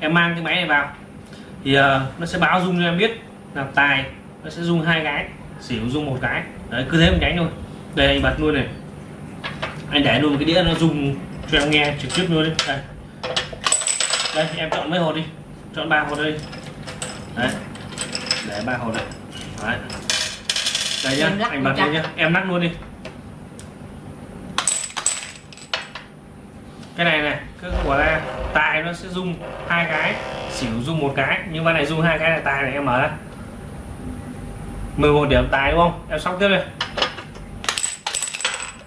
em mang cái máy này vào. Thì uh, nó sẽ báo rung cho em biết là tài nó sẽ rung hai cái xỉu rung một cái. Đấy cứ thế một nhánh thôi. Đây anh bật luôn này. Anh để luôn cái đĩa nó rung cho em nghe trực tiếp luôn đấy đây. Đây em chọn mấy hột đi. Chọn ba hột đây. Đấy. Để ba hột này đấy. Đây nhá anh bật lên nhá. em lắc luôn đi. Cái này này cái của là tài nó sẽ rung hai cái xỉu rung một cái nhưng mà này rung hai cái là tài này em mở ra. 11 điểm tài đúng không? Em sóc tiếp đây.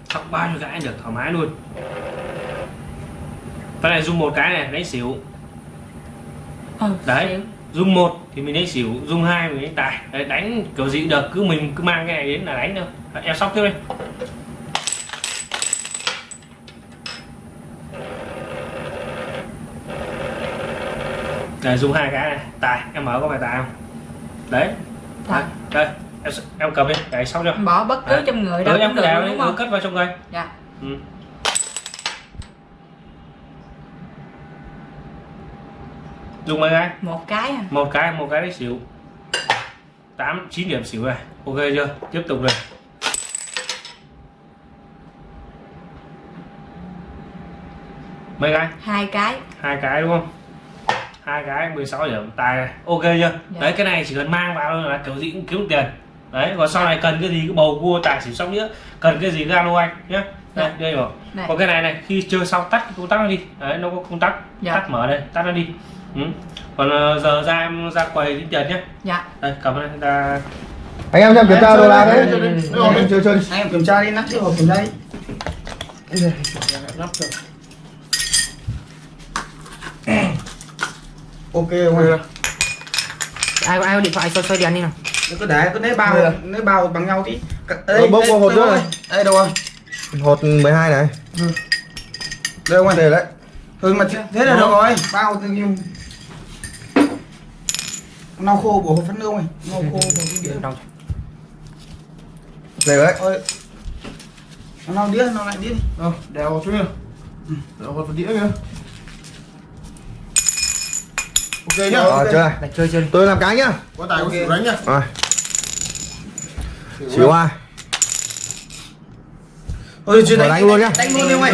Sóc bao nhiêu cái được thoải mái luôn. Cái này rung một cái này lấy xỉu. Ừ, Đấy. rung một thì mình lấy xỉu rung hai mình lấy tài đấy, đánh kiểu gì cũng được cứ mình cứ mang cái này đến là đánh thôi. Em sóc tiếp đây Đây, dùng hai cái này tài em mở có phải tài không? Đấy. Tài. đây em, em cầm đi để xong chưa bỏ bất cứ Đấy. trong người ừ, đâu em cũng cứ đeo đúng không? cất vào trong cây dạ. Ừ. dùng mấy cái? Một cái à. một cái một cái đấy xỉu. Tám chín điểm xỉu này ok chưa? Tiếp tục này mấy cái? Hai cái. Hai cái đúng không hai cái 16 điểm tài này ok chưa? Đấy cái này chỉ cần mang vào là kiểu gì cũng kiếm tiền. Đấy còn sau này cần cái gì cứ bầu cua tài xỉu xong nữa cần cái gì gano anh nhé đây Dạ. đây rồi này. Còn cái này này khi chơi xong tắt cái công tắc nó đi. Đấy nó có công tắc. Dạ. tắt mở đây tắt nó đi. Ừ. còn ờ, giờ ra em ra quầy tính tiền nhé dạ. Đây cầm đây ta. Anh em xem kiểm tra đồ đạc đấy Em chơi chơi anh em kiểm tra đi nắp chiếc hộp kiểm tra đi ok không anh ai có ai có điện thoại? Soi soi đèn đi nào. Nó cứ để cứ lấy bao Đây. lấy bao bằng nhau tí. Ờ, bốc nữa rồi? này. đây đâu rồi? Hột 12 này. Đây không anh đây đấy. Ừ mà thế thế là được rồi. Bao tự nhiên. Lau khô của hộp phấn đâu này. Lau khô của cái đĩa Đâu? đây đấy. Ơi nó lau đĩa lau lại đĩa đi. Ờ, đèo xuống kìa Đèo vào phần đĩa kìa Ok nhá Ờ, chơi. Lại chơi chơi tôi làm cái nhá. Có tài có Ok. xỉu đánh nhá. Rồi. Xỉu ai? Chưa Rồi đánh luôn nhá. đánh luôn đi ông ơi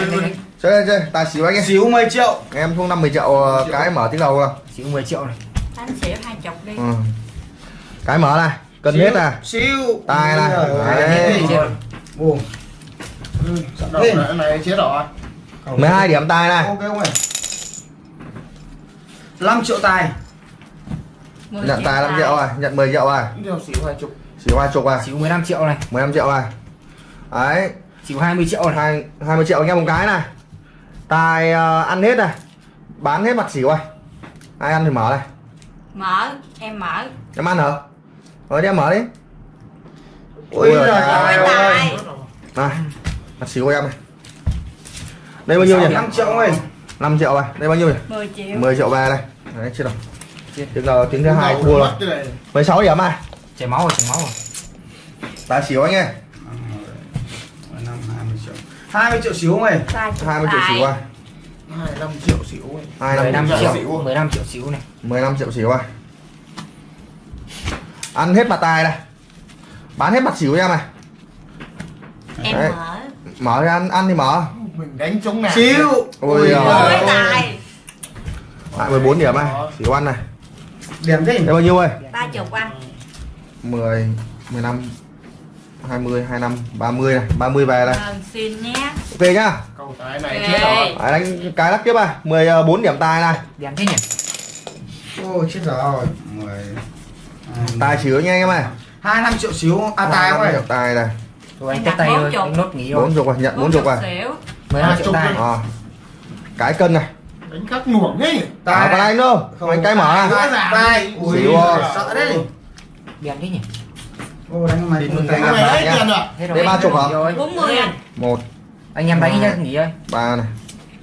chơi chơi tài xỉu anh em. Xíu 10 triệu. Em không 50 triệu ờ, cái mở tiếng đầu không Chỉ có 10 triệu này. anh xỉu hai chục đi. Ừ. cái mở này cần Xíu, hết à xíu Tài này. Ôi Đấy. đánh Đầu Ê. này, này chết rồi. 12 điểm tài này. Ok ông ơi 5 triệu tài. Nhận tài 5 triệu rồi nhận 10 triệu rồi. Xỉu hai chục. Xỉu hai chục à Chỉ có 15 triệu này. 15 triệu này đấy. Chỉ có 20 triệu này. hai 20 triệu anh em một cái này. Tài ờ, ăn hết này. Bán hết mặt xỉu rồi. Ai ăn thì mở này mở em mở. Em ăn hả? Rồi đi em mở đi. Ôi Ôi giời ơi tài. này mặt xỉu của em này. Đây bao nhiêu nhỉ? 5 triệu ơi. 5 triệu này đây bao nhiêu nhỉ? 10 triệu. 10 triệu về này đấy chưa đâu. Tiếng nào tiếng thứ hai thua rồi. Mất cái này. 16 điểm à Chảy máu rồi, chảy máu rồi. tài xỉu anh ơi. 5, 20 triệu 20 triệu xíu ông ơi tài chục 20 triệu xỉu à? 25 triệu ấy. 25 15 triệu. triệu, 15 triệu xíu này. 15 triệu xỉu à? Ăn hết mặt tài này bán hết mặt cho em này em Đấy. mở. Mở ra ăn ăn thì mở. Mình đánh chống nàng xíu. Ôi Ôi giời ôi tài lại 14 điểm này xỉu ăn này. Điểm thế đây bao nhiêu ơi? Ba chục anh 10 15 20 25 30 này 30 về này. Vâng, xin nhé. Ok nhá. Cầu tài này chết rồi. Đánh cái lắc tiếp à. 14 điểm tài này. Đèn thế nhỉ? ôi chết rồi. 10 tài xỉu nha anh em ơi. 25 triệu xíu. À tài ông ơi điểm tài này. Rồi anh tay bốn thôi, chục. anh nốt nghỉ rồi. 40 rồi nhận 40 rồi xỉu 15 Hai triệu chục tài. à. cái cân này Đánh khắc nuổng ấy. À, còn anh đâu anh cái mở. à tài tài ui Xíu rồi. sợ đấy Đèn thế nhỉ? ô đánh mày không tài Cái này tiền rồi. Đây ba chục hả? Nghỉ rồi. 40 anh một. Anh em đánh nhá, nghỉ ơi. ba này.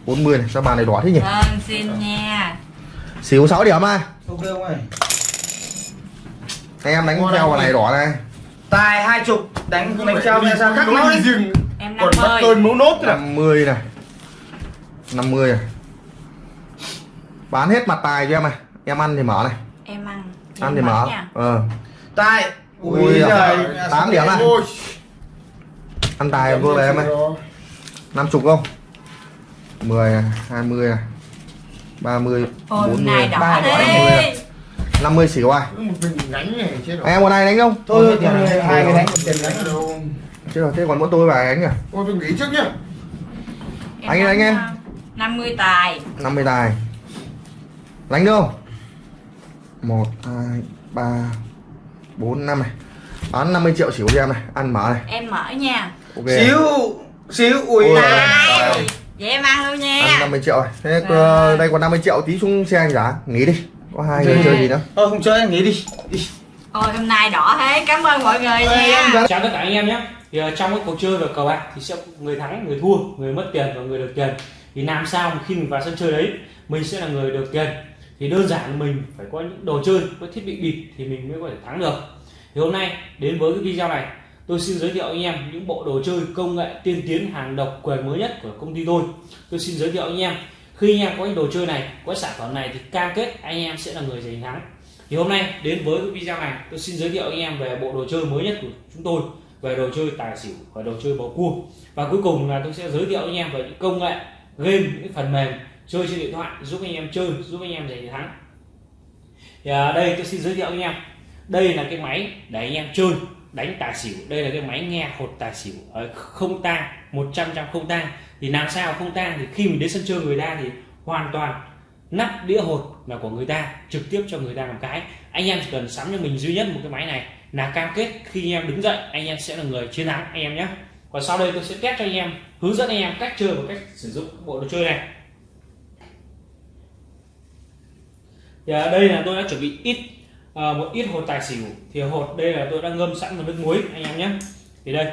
40 này. Sao bàn này đỏ thế nhỉ? Vâng xin nha. Xỉu 6 điểm à ok ông ơi. Anh em đánh theo vào này đỏ này. Tài hai chục. Đánh đánh nghe ra khắc máu đi rừng em Còn bắt 50 tôi mấu nốt rồi 50 này. 50 này bán hết mặt tài cho em này. Em ăn thì mở này. Em ăn ăn thì mở nha. Ờ. Tài. Ui Ui giời, tám điểm à? Ôi, ăn tài vô về em ơi. Năm chục không? 10 hai mươi này 30 ôi 40 này đỏ ba đi 50. 50 xỉu ai? Đánh này rồi. anh em một này đánh không? Thôi này, hai cái đánh Tiền đánh rồi thế còn mỗi tôi và anh à Ôi tôi nghỉ trước nhá. Anh anh em. 50 tài. 50 tài đánh được không? 1 2 3 4 5 này. Bán 50 triệu xỉu cho em này. Ăn mở này. Em mở nha. Ok. Xíu Xíu Ui vậy em ăn luôn ăn nha 50 triệu rồi. Thế ờ, đây còn 50 triệu tí xuống xe anh giá nghỉ đi. Có hai người Rồi. chơi gì nữa. Thôi không chơi anh nghỉ đi. Đi. ôi hôm nay đỏ thế. Cảm ơn mọi người nha. chào tất cả anh em nhé. Thì ờ, trong cái cuộc chơi về cờ bạc thì sẽ người thắng người thua người mất tiền và người được tiền. Thì làm sao khi mình vào sân chơi đấy mình sẽ là người được tiền thì đơn giản là mình phải có những đồ chơi, có thiết bị bịp thì mình mới có thể thắng được. Thì hôm nay, đến với cái video này, tôi xin giới thiệu anh em những bộ đồ chơi công nghệ tiên tiến hàng độc quyền mới nhất của công ty tôi. Tôi xin giới thiệu anh em, khi anh em có những đồ chơi này, có sản phẩm này thì cam kết anh em sẽ là người giành thắng. Thì hôm nay, đến với cái video này, tôi xin giới thiệu anh em về bộ đồ chơi mới nhất của chúng tôi, về đồ chơi tài xỉu và đồ chơi bầu cua. Và cuối cùng là tôi sẽ giới thiệu anh em về những công nghệ, game, những phần mềm chơi trên điện thoại giúp anh em chơi giúp anh em giành chiến thắng. Thì à, đây tôi xin giới thiệu anh em. Đây là cái máy để anh em chơi đánh tài xỉu. Đây là cái máy nghe hột tài xỉu. Ờ, không tang 100 trăm không tang. Thì làm sao không tang? Thì khi mình đến sân chơi người ta thì hoàn toàn nắp đĩa hột là của người ta trực tiếp cho người ta làm cái. Anh em chỉ cần sắm cho mình duy nhất một cái máy này là cam kết khi anh em đứng dậy anh em sẽ là người chiến thắng anh em nhé. Còn sau đây tôi sẽ test cho anh em hướng dẫn anh em cách chơi và cách sử dụng bộ đồ chơi này. Thì ở đây là tôi đã chuẩn bị ít à, một ít hột tài xỉu. Thì hột đây là tôi đã ngâm sẵn vào nước muối anh em nhé. Thì đây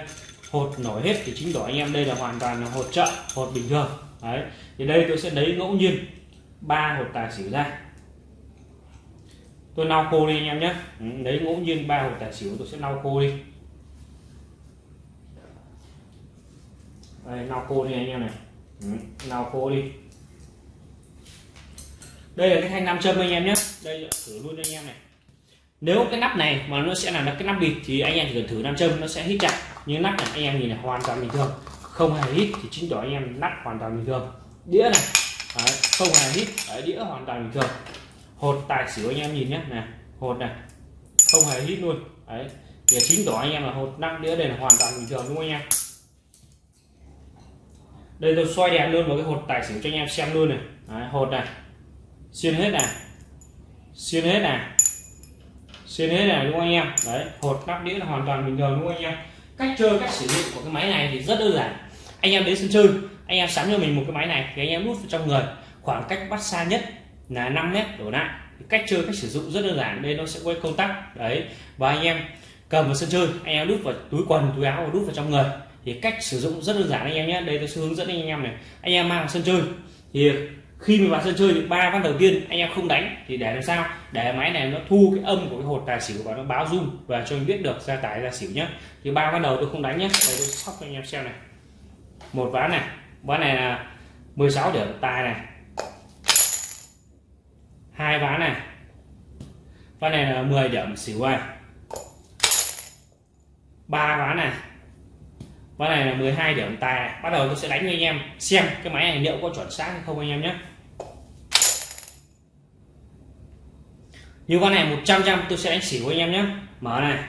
hột nổi hết thì chính tỏ anh em. Đây là hoàn toàn là hột chợ hột bình thường. Đấy thì đây tôi sẽ lấy ngẫu nhiên ba hột tài xỉu ra. Tôi lau khô đi anh em nhé. Ừ, lấy ngẫu nhiên ba hột tài xỉu tôi sẽ lau khô đi. Đây lau khô đi anh em này. Ừ, lau khô đi đây là cái thanh nam châm anh em nhé. Đây thử luôn cho anh em này. Nếu cái nắp này mà nó sẽ là cái nắp bịt thì anh em chỉ cần thử nam châm nó sẽ hít chặt. Nhưng nắp này anh em nhìn này hoàn toàn bình thường. Không hề hít thì chính tỏ anh em nắp hoàn toàn bình thường. Đĩa này. Đấy, không hề hít. Đấy, đĩa hoàn toàn bình thường. Hột tài xỉu anh em nhìn nhé. Này hột này. Không hề hít luôn. Đấy thì chính tỏ anh em là hột nắp đĩa đây là hoàn toàn bình thường đúng không anh em? Đây tôi xoay đèn luôn vào cái hột tài xỉu cho anh em xem luôn này. Đấy, hột này xuyên hết này xuyên hết này xuyên hết này đúng không anh em? Đấy, hột nắp đĩa là hoàn toàn bình thường đúng không anh em? Cách chơi, cách sử dụng của cái máy này thì rất đơn giản. Anh em đến sân chơi, anh em sắm cho mình một cái máy này thì anh em nút vào trong người. Khoảng cách bắt xa nhất là 5 mét đổ lại. Cách chơi, cách sử dụng rất đơn giản, đây nó sẽ quay công tắc. Đấy, và anh em cầm vào sân chơi, anh em đút vào túi quần, túi áo và đút vào trong người. Thì cách sử dụng rất đơn giản anh em nhé. Đây tôi sẽ hướng dẫn anh em này. Anh em mang vào sân chơi. Thì khi mình vào sân chơi thì ba ván đầu tiên anh em không đánh thì để làm sao? Để máy này nó thu cái âm của cái hột tài xỉu và nó báo rung và cho mình biết được ra tài ra xỉu nhé thì ba ván đầu tôi không đánh nhé đây, tôi sóc cho anh em xem này. Một ván này. Ván này là 16 điểm tài này. Hai ván này. Ván này là 10 điểm xỉu này. Ba ván này. Ván này là 12 điểm tài này. bắt đầu tôi sẽ đánh cho anh em xem cái máy này liệu có chuẩn xác hay không anh em nhé như con này 100 trăm tôi sẽ đánh xỉu anh em nhé. Mở này.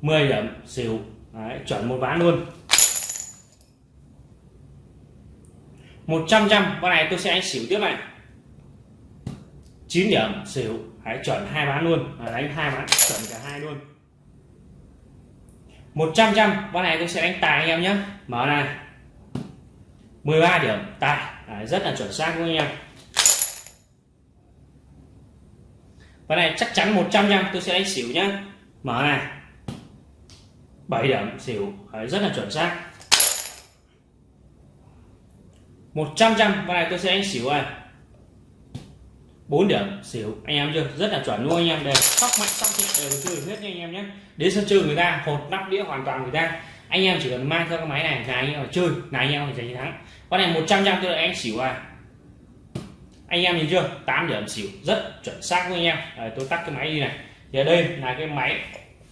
10 điểm xỉu. Đấy, chuẩn một ván luôn. 100 trăm con này tôi sẽ đánh xỉu tiếp này. 9 điểm xỉu. Đấy, chuẩn hai ván luôn. Đấy, đánh hai ván chuẩn cả hai luôn. 100 trăm con này tôi sẽ đánh tài anh em nhé. Mở này. 13 điểm tài. Đấy, rất là chuẩn xác luôn anh em. Con này chắc chắn 100 trăm tôi sẽ đánh xỉu nhá. Mở này. 7 điểm xỉu. Đấy, rất là chuẩn xác. 100 trăm con này tôi sẽ đánh xỉu này. 4 điểm xỉu. Anh em chưa? Rất là chuẩn luôn anh em. Đây sóc mạnh sóc thịt đều chơi hết nha anh em nhé đến sân chơi người ta hột nắp đĩa hoàn toàn người ta. Anh em chỉ cần mang theo cái máy này là anh em phải chơi là anh em phải giành chiến thắng. Con này 100 trăm tôi lại anh xỉu à anh em nhìn chưa? 8 điểm xỉu rất chuẩn xác với anh em. À, tôi tắt cái máy đi này. Thì ở đây là cái máy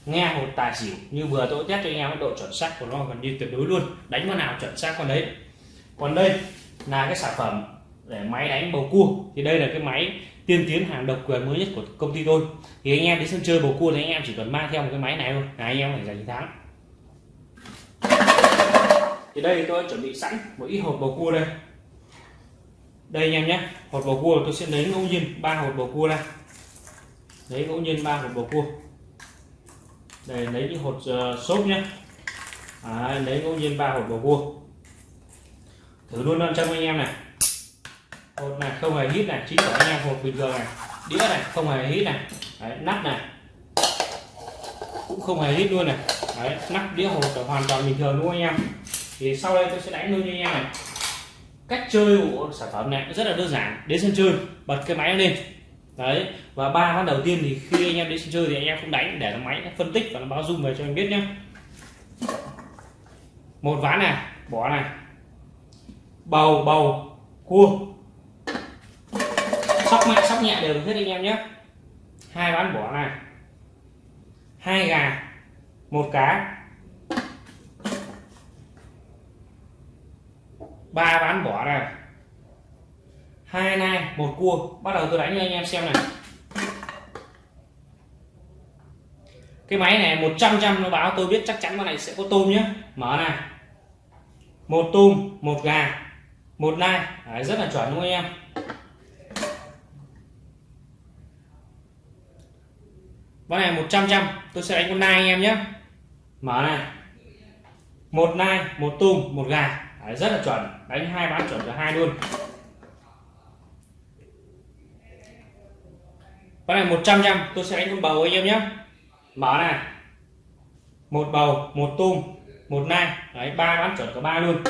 nghe một tài xỉu. Như vừa tôi test cho anh em cái độ chuẩn xác của nó gần như tuyệt đối luôn. Đánh con nào chuẩn xác con đấy. Còn đây là cái sản phẩm để máy đánh bầu cua. Thì đây là cái máy tiên tiến hàng độc quyền mới nhất của công ty tôi. Thì anh em đến sân chơi bầu cua thì anh em chỉ cần mang theo một cái máy này thôi. Là anh em phải giành chiến thắng. Thì đây tôi đã chuẩn bị sẵn một ít hộp bầu cua đây đây anh em nhé hột bầu cua tôi sẽ lấy ngẫu nhiên ba hột bầu cua ra. Lấy ngẫu nhiên ba hột bầu cua. Để lấy những hột uh, xốp nhé. À, lấy ngẫu nhiên ba hột bầu cua. Thử luôn năm trăm anh em này. Hột này không hề hít này chính của anh em hột bình thường này. Đĩa này không hề hít này. Đấy, nắp này. Cũng không hề hít luôn này. Đấy, nắp đĩa hột là hoàn toàn bình thường luôn anh em? Thì sau đây tôi sẽ đánh luôn cho anh em này cách chơi của sản phẩm này rất là đơn giản. Đến sân chơi, bật cái máy lên. Đấy, và ba ván đầu tiên thì khi anh em đến sân chơi thì anh em không đánh, để nó máy nó phân tích và nó báo dung về cho anh biết nhé một ván này, bỏ này. Bầu bầu, cua. Sóc mạnh, sóc nhẹ đều được hết anh em nhé hai ván bỏ này. Hai gà, một cá ba ván bỏ này. Hai nai một cua. Bắt đầu tôi đánh cho anh em xem này. Cái máy này 100 trăm nó báo tôi biết chắc chắn con này sẽ có tôm nhé mở này. Một tôm một gà một nai. Đấy, rất là chuẩn đúng không anh em? Con này 100 trăm tôi sẽ đánh con nai anh em nhé mở này. Một nai một tôm một gà. Đấy, rất là chuẩn. Đánh hai bán chuẩn cả hai luôn. Con này 100 trăm tôi sẽ đánh con bầu anh em nhé mở này. Một bầu một tôm một nai. Đấy ba bán chuẩn cả ba luôn.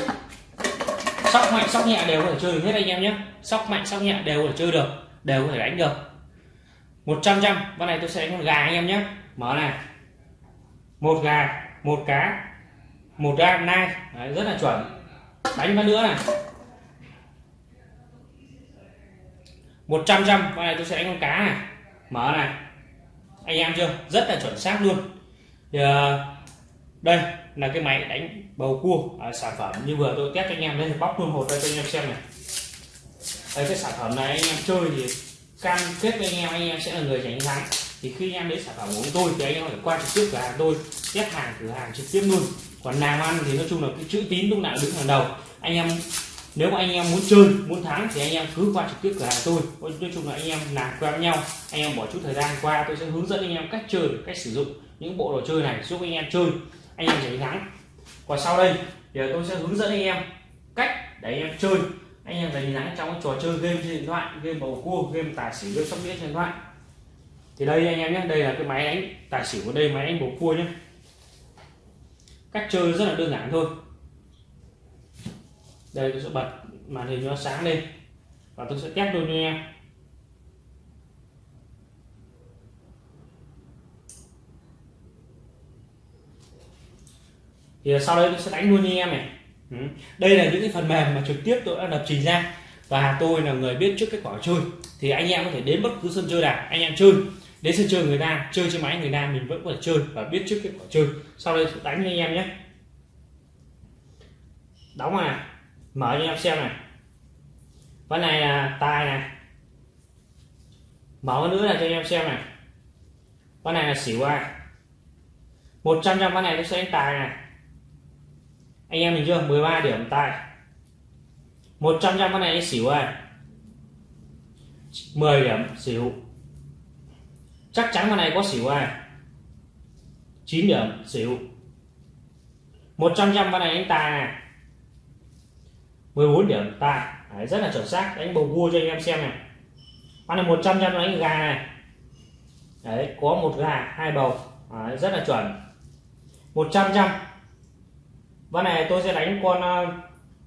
Sóc mạnh sóc nhẹ đều có thể chơi được hết anh em nhé sóc mạnh sóc nhẹ đều có thể chơi được đều có thể đánh được. 100 trăm con này tôi sẽ đánh con gà anh em nhé mở này. Một gà một cá một gà nai. Đấy, rất là chuẩn đánh phát nữa này. 100 trăm con này tôi sẽ đánh con cá này. Mở này. Anh em chưa? Rất là chuẩn xác luôn. Thì, ờ, đây là cái máy đánh bầu cua à, sản phẩm như vừa tôi test cho anh em đây bóc luôn hột đây cho anh em xem này. Đây cái sản phẩm này anh em chơi thì cam kết với anh em anh em sẽ là người giành thắng thì khi anh em lấy sản phẩm của tôi thì anh em phải qua trực tiếp cửa hàng tôi test hàng cửa hàng trực tiếp luôn còn làm ăn thì nói chung là cái chữ tín lúc nào đứng hàng đầu anh em nếu mà anh em muốn chơi muốn thắng thì anh em cứ qua trực tiếp cửa hàng tôi nói chung là anh em làm quen với nhau anh em bỏ chút thời gian qua tôi sẽ hướng dẫn anh em cách chơi cách sử dụng những bộ đồ chơi này giúp anh em chơi anh em giành thắng còn sau đây thì tôi sẽ hướng dẫn anh em cách để anh em chơi anh em giành thắng trong cái trò chơi game trên điện thoại game bầu cua game tài xỉu game sóc đĩa trên điện thoại thì đây anh em nhé đây là cái máy đánh tài xỉu của đây máy đánh bầu cua nhé cách chơi rất là đơn giản thôi. Đây, tôi sẽ bật màn hình cho sáng lên. Và tôi sẽ test luôn cho em. Thì sau đây tôi sẽ đánh luôn cho em này. Ừ. đây là những cái phần mềm mà trực tiếp tôi đã lập trình ra. Và tôi là người biết trước kết quả chơi. Thì anh em có thể đến bất cứ sân chơi nào, anh em chơi đến sân chơi người ta chơi trên máy người ta mình vẫn có thể chơi và biết trước kết quả chơi. Sau đây tôi đánh cho anh em nhé. Đóng này, mở cho anh em xem này. Ván này là tài này. Mở nữa là cho anh em xem này. Ván này là xỉu ai. 100 trăm ván này nó sẽ đánh tài này. Anh em mình chưa? 13 điểm tài. 100 trăm ván này xỉu ai. 10 điểm xỉu chắc chắn con này có xỉu ai? 9 điểm xỉu. 100 trăm con này anh tài này. 14 điểm tài Đấy, rất là chuẩn xác. Đánh bầu cua cho anh em xem này. Con này 100 trăm đánh gà này. Đấy có một gà hai bầu. Đấy, rất là chuẩn. 100 trăm con này tôi sẽ đánh con ờ,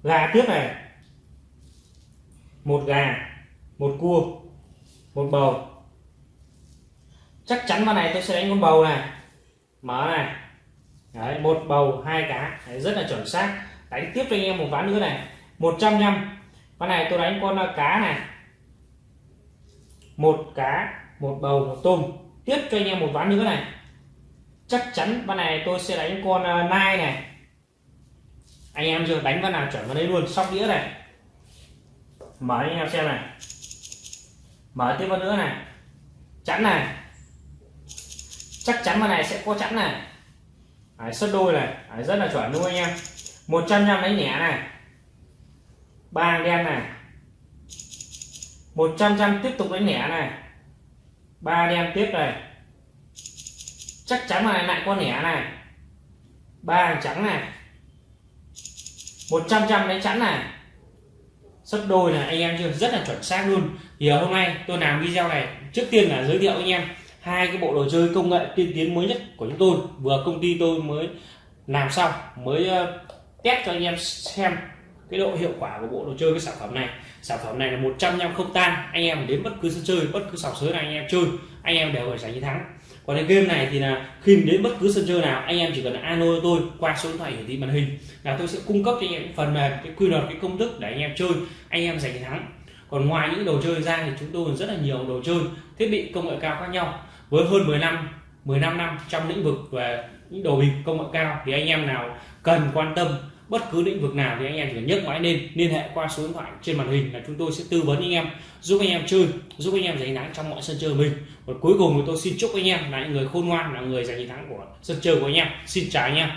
gà tiếp này. Một gà một cua một bầu chắc chắn ván này tôi sẽ đánh con bầu này. Mở này. Đấy một bầu hai cá. Đấy, rất là chuẩn xác. Đánh tiếp cho anh em một ván nữa này. 100 trăm con này tôi đánh con ờ, cá này. Một cá một bầu một tôm. Tiếp cho anh em một ván nữa này. Chắc chắn ván này tôi sẽ đánh con uh, nai này. Anh em chưa đánh ván nào chuẩn vào đây luôn sóc đĩa này. Mở anh em xem này. Mở tiếp vào nữa này. Chắn này chắc chắn ván này sẽ có chẵn này. Đấy, xuất đôi này. Đấy, rất là chuẩn luôn anh em. 100 trăm đánh nhẹ này. Ba đen này. 100 trăm tiếp tục đánh nhẹ này. Ba đen tiếp này. Chắc chắn là lại con nhẹ này. Ba hàng trắng này. 100 trăm đánh chẵn này. Sấp đôi này anh em chưa? Rất là chuẩn xác luôn. Thì hôm nay tôi làm video này trước tiên là giới thiệu anh em hai cái bộ đồ chơi công nghệ tiên tiến mới nhất của chúng tôi, vừa công ty tôi mới làm xong, mới ờ, test cho anh em xem cái độ hiệu quả của bộ đồ chơi, cái sản phẩm này. Sản phẩm này là 100 năm không tan, anh em đến bất cứ sân chơi, bất cứ sòng sới nào anh em chơi, anh em đều phải giành chiến thắng. Còn cái game này thì là khi đến bất cứ sân chơi nào, anh em chỉ cần alo tôi qua số điện thoại hiển thị màn hình là tôi sẽ cung cấp cho anh em phần mềm, cái quy luật, cái công thức để anh em chơi, anh em giành chiến thắng. Còn ngoài những đồ chơi ra thì chúng tôi còn rất là nhiều đồ chơi, thiết bị công nghệ cao khác nhau với hơn 10 năm 15 năm trong lĩnh vực về những đồ bịp công nghệ cao thì anh em nào cần quan tâm bất cứ lĩnh vực nào thì anh em chỉ nhấc máy lên, liên hệ qua số điện thoại trên màn hình là chúng tôi sẽ tư vấn anh em, giúp anh em chơi, giúp anh em giành thắng trong mọi sân chơi mình. Và cuối cùng thì tôi xin chúc anh em là những người khôn ngoan, là người giành chiến thắng của sân chơi của anh em. Xin chào anh em.